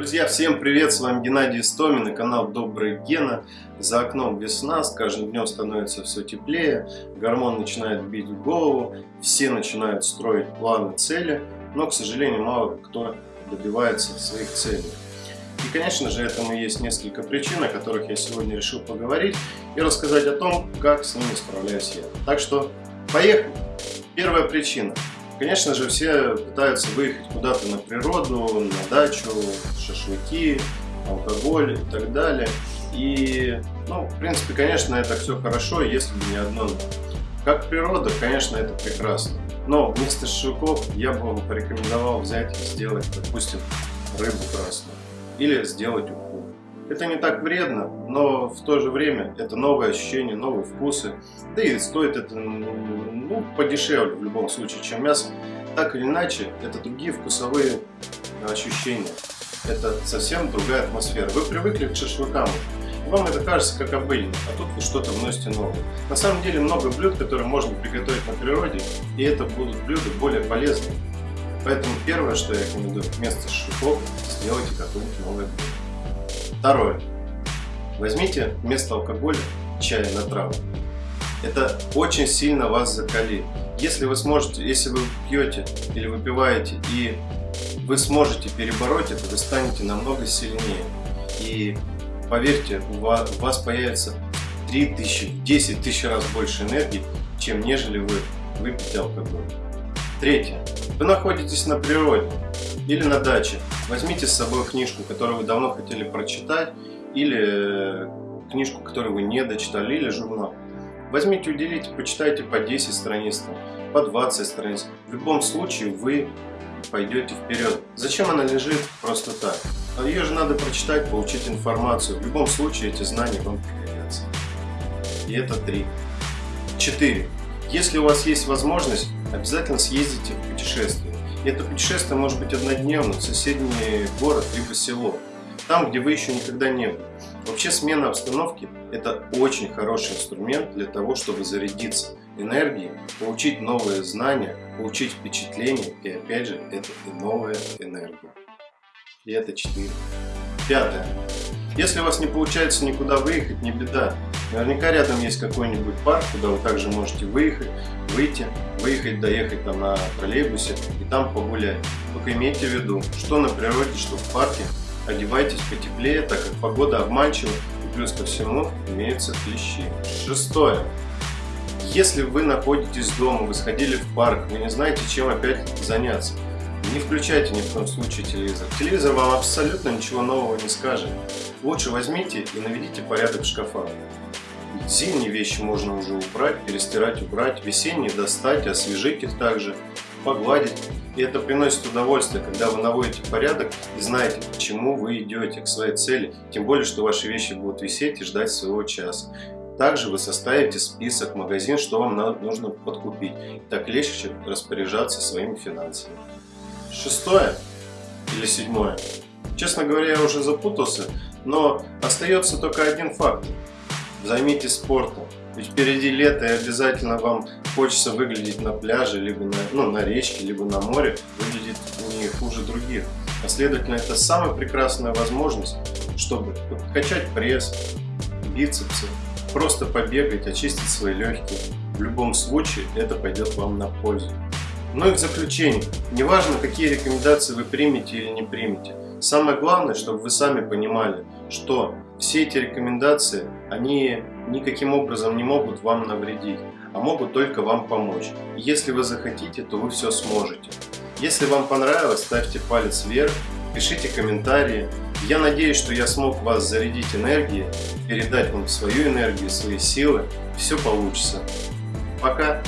Друзья, всем привет! С вами Геннадий Истомин и канал Добрый Гена. За окном весна, с каждым днем становится все теплее, гормон начинает бить в голову, все начинают строить планы, цели, но, к сожалению, мало кто добивается своих целей. И, конечно же, этому есть несколько причин, о которых я сегодня решил поговорить и рассказать о том, как с ними справляюсь я. Так что, поехали! Первая причина – Конечно же, все пытаются выехать куда-то на природу, на дачу, шашлыки, алкоголь и так далее. И, ну, в принципе, конечно, это все хорошо, если бы не одно Как природа, конечно, это прекрасно. Но вместо шашлыков я бы вам порекомендовал взять и сделать, допустим, рыбу красную. Или сделать. Это не так вредно, но в то же время это новые ощущения, новые вкусы. Да и стоит это ну, подешевле в любом случае, чем мясо. Так или иначе, это другие вкусовые ощущения. Это совсем другая атмосфера. Вы привыкли к шашлыкам, вам это кажется как обыденно, а тут вы что-то вносите новое. На самом деле много блюд, которые можно приготовить на природе, и это будут блюда более полезные. Поэтому первое, что я рекомендую, вместо шашлыков сделайте какое-нибудь новое блюдо. Второе. Возьмите вместо алкоголя чай на траву. Это очень сильно вас закалит. Если вы сможете, если вы пьете или выпиваете и вы сможете перебороть это, вы станете намного сильнее. И поверьте, у вас, у вас появится 3000, 10 тысяч раз больше энергии, чем нежели вы выпьете алкоголь. Третье. Вы находитесь на природе или на даче. Возьмите с собой книжку, которую вы давно хотели прочитать, или э, книжку, которую вы не дочитали, или журнал. Возьмите, уделите, почитайте по 10 страниц, по 20 страниц. В любом случае вы пойдете вперед. Зачем она лежит просто так? А Ее же надо прочитать, получить информацию. В любом случае эти знания вам пригодятся. И это три. Четыре. Если у вас есть возможность, обязательно съездите в путешествие. И это путешествие может быть однодневным в соседний город либо село, там, где вы еще никогда не были. Вообще смена обстановки – это очень хороший инструмент для того, чтобы зарядиться энергией, получить новые знания, получить впечатления и опять же это и новая энергия. И это 4. Пятое. Если у вас не получается никуда выехать, не беда. Наверняка рядом есть какой-нибудь парк, куда вы также можете выехать, выйти, выехать, доехать там на троллейбусе и там погулять. Только имейте в виду, что на природе, что в парке, одевайтесь потеплее, так как погода обманчива и плюс ко всему имеются клещи. Шестое. Если вы находитесь дома, вы сходили в парк, вы не знаете, чем опять заняться, не включайте ни в коем случае телевизор. Телевизор вам абсолютно ничего нового не скажет. Лучше возьмите и наведите порядок в шкафах. Зимние вещи можно уже убрать, перестирать, убрать. Весенние достать, освежить их также, погладить. И это приносит удовольствие, когда вы наводите порядок и знаете, к чему вы идете, к своей цели. Тем более, что ваши вещи будут висеть и ждать своего часа. Также вы составите список магазин, что вам нужно подкупить. Так легче распоряжаться своими финансами. Шестое или седьмое. Честно говоря, я уже запутался, но остается только один факт. Займитесь спортом. Ведь впереди лето и обязательно вам хочется выглядеть на пляже, либо на, ну, на речке, либо на море, выглядеть не хуже других. А следовательно, это самая прекрасная возможность, чтобы качать пресс, бицепсы, просто побегать, очистить свои легкие. В любом случае это пойдет вам на пользу. Ну и в заключение, неважно какие рекомендации вы примете или не примете, самое главное, чтобы вы сами понимали, что все эти рекомендации, они никаким образом не могут вам навредить, а могут только вам помочь. Если вы захотите, то вы все сможете. Если вам понравилось, ставьте палец вверх, пишите комментарии. Я надеюсь, что я смог вас зарядить энергией, передать вам свою энергию, свои силы. Все получится. Пока!